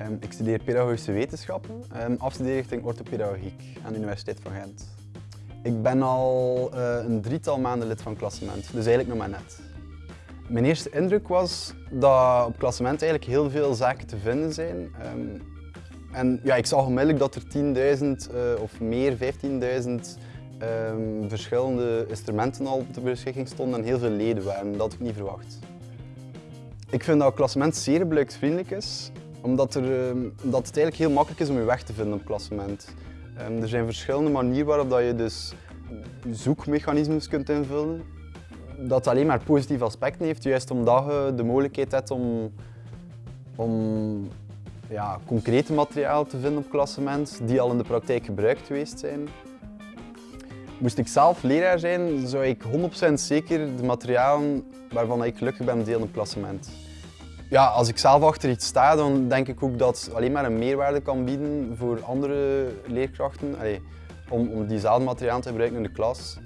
Ehm, ik studeer pedagogische wetenschappen, um, afstudeer richting orthopedagogiek aan de Universiteit van Gent. Ik ben al uh, een drietal maanden lid van Klassement, dus eigenlijk nog maar net. Mijn eerste indruk was dat op Klassement eigenlijk heel veel zaken te vinden zijn. Um, en ja, ik zag onmiddellijk dat er 10.000 uh, of meer, 15.000 verschillende instrumenten al ter beschikking stonden en heel veel leden waren. Dat had ik niet verwacht. Ik vind dat klassement zeer gebruiksvriendelijk is, omdat, er, ehm, omdat het eigenlijk heel makkelijk is om je weg te vinden op klassement. Um, er zijn verschillende manieren waarop je dus zoekmechanismes kunt invullen. Dat alleen maar positieve aspecten heeft, juist omdat je de mogelijkheid hebt om, om ja, concrete materiaal te vinden op klassement die al in de praktijk gebruikt geweest zijn. Moest ik zelf leraar zijn, zou ik 100% zeker de materialen waarvan ik gelukkig ben delen op klassement. Ja, als ik zelf achter iets sta, dan denk ik ook dat het alleen maar een meerwaarde kan bieden voor andere leerkrachten. Om, om diezelfde materiaal te gebruiken in de klas.